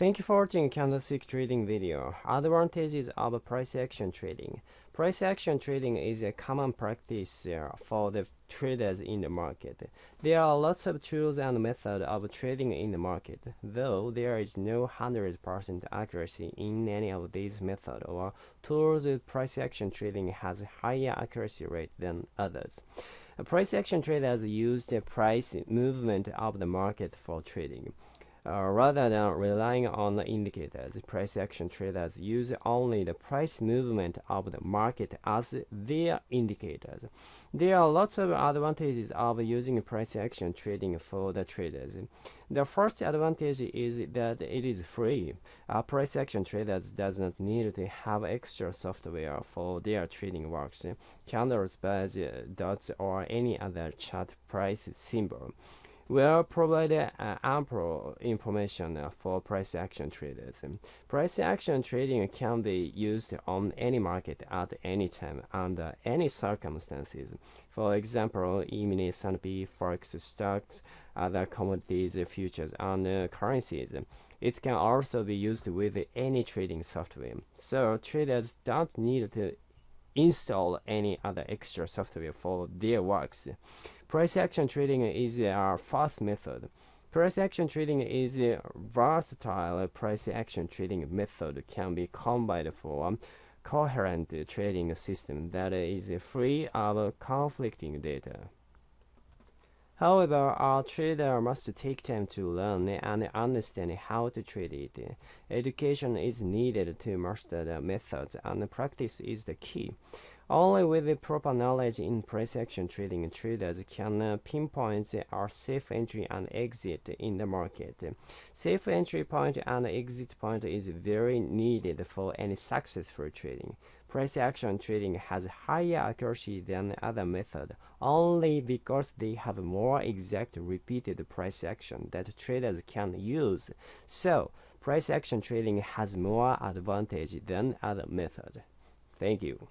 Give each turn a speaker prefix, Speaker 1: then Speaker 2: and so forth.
Speaker 1: Thank you for watching candlestick trading video. Advantages of price action trading. Price action trading is a common practice uh, for the traders in the market. There are lots of tools and methods of trading in the market, though there is no 100% accuracy in any of these methods or tools. Price action trading has higher accuracy rate than others. Price action traders use the price movement of the market for trading. Uh, rather than relying on the indicators, price action traders use only the price movement of the market as their indicators. There are lots of advantages of using price action trading for the traders. The first advantage is that it is free. A price action traders does not need to have extra software for their trading works, candles, bars, dots, or any other chart price symbol will provide uh, ample information uh, for price action traders. Price action trading can be used on any market at any time under any circumstances. For example, E-mini, S&P, Forex, stocks, other commodities, futures, and uh, currencies. It can also be used with any trading software. So traders don't need to install any other extra software for their works. Price action trading is a fast method. Price action trading is a versatile price action trading method can be combined for a coherent trading system that is free of conflicting data. However, a trader must take time to learn and understand how to trade it. Education is needed to master the methods, and practice is the key. Only with the proper knowledge in price action trading, traders can uh, pinpoint a safe entry and exit in the market. Safe entry point and exit point is very needed for any successful trading. Price action trading has higher accuracy than other methods only because they have more exact repeated price action that traders can use. So, price action trading has more advantage than other methods. Thank you.